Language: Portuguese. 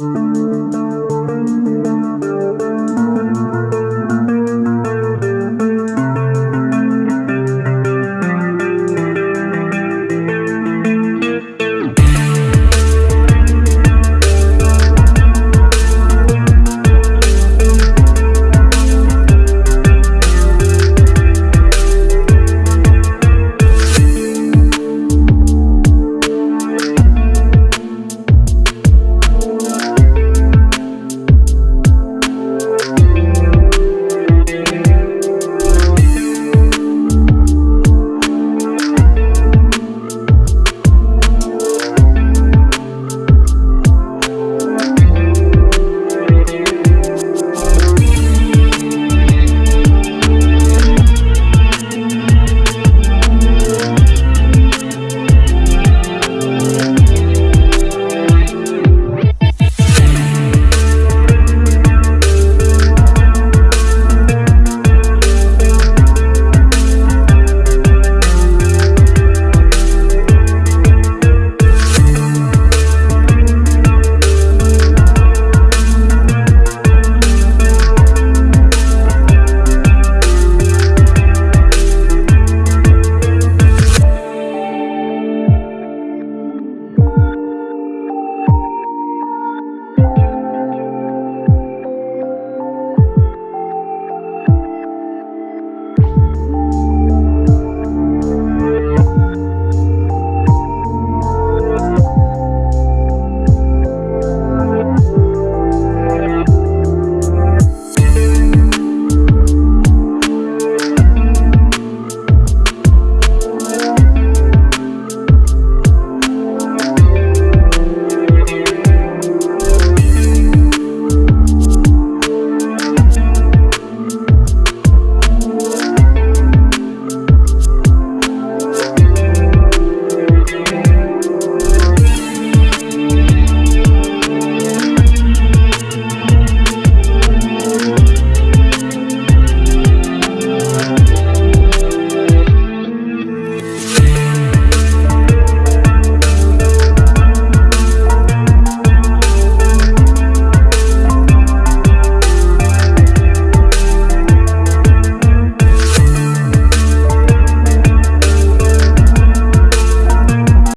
Música